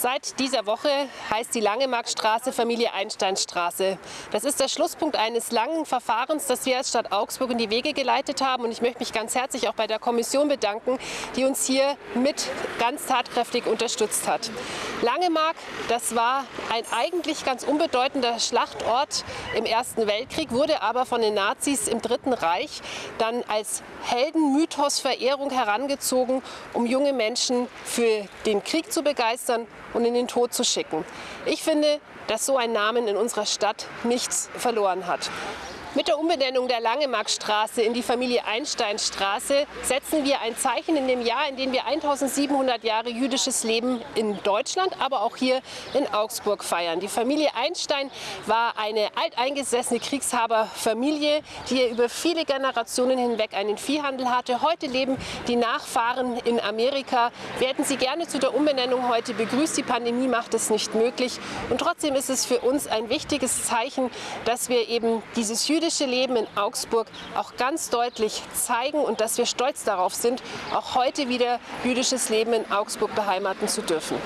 Seit dieser Woche heißt die Langemarkstraße Familie Einsteinstraße. Das ist der Schlusspunkt eines langen Verfahrens, das wir als Stadt Augsburg in die Wege geleitet haben. Und ich möchte mich ganz herzlich auch bei der Kommission bedanken, die uns hier mit ganz tatkräftig unterstützt hat. Langemark, das war ein eigentlich ganz unbedeutender Schlachtort im Ersten Weltkrieg, wurde aber von den Nazis im Dritten Reich dann als Heldenmythos-Verehrung herangezogen, um junge Menschen für den Krieg zu begeistern und in den Tod zu schicken. Ich finde, dass so ein Namen in unserer Stadt nichts verloren hat. Mit der Umbenennung der Langemarkstraße in die Familie Einsteinstraße setzen wir ein Zeichen in dem Jahr, in dem wir 1700 Jahre jüdisches Leben in Deutschland, aber auch hier in Augsburg feiern. Die Familie Einstein war eine alteingesessene Kriegshaberfamilie, die über viele Generationen hinweg einen Viehhandel hatte. Heute leben die Nachfahren in Amerika. Wir hätten sie gerne zu der Umbenennung heute begrüßt. Die Pandemie macht es nicht möglich. Und trotzdem ist es für uns ein wichtiges Zeichen, dass wir eben dieses jüdische jüdische Leben in Augsburg auch ganz deutlich zeigen und dass wir stolz darauf sind, auch heute wieder jüdisches Leben in Augsburg beheimaten zu dürfen.